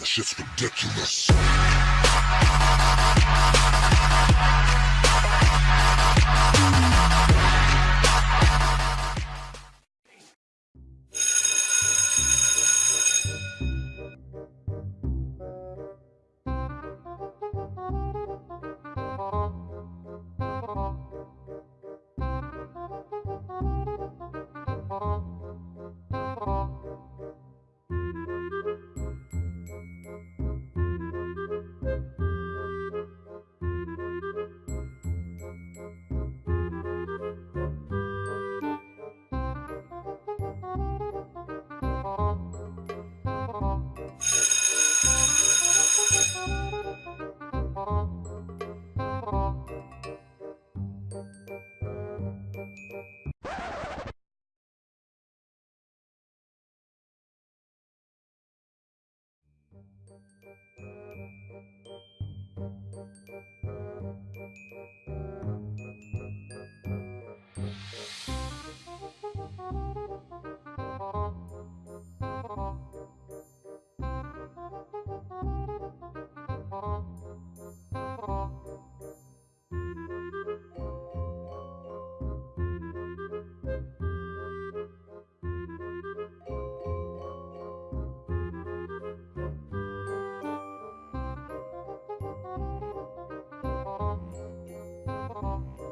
That shit's ridiculous. Bye.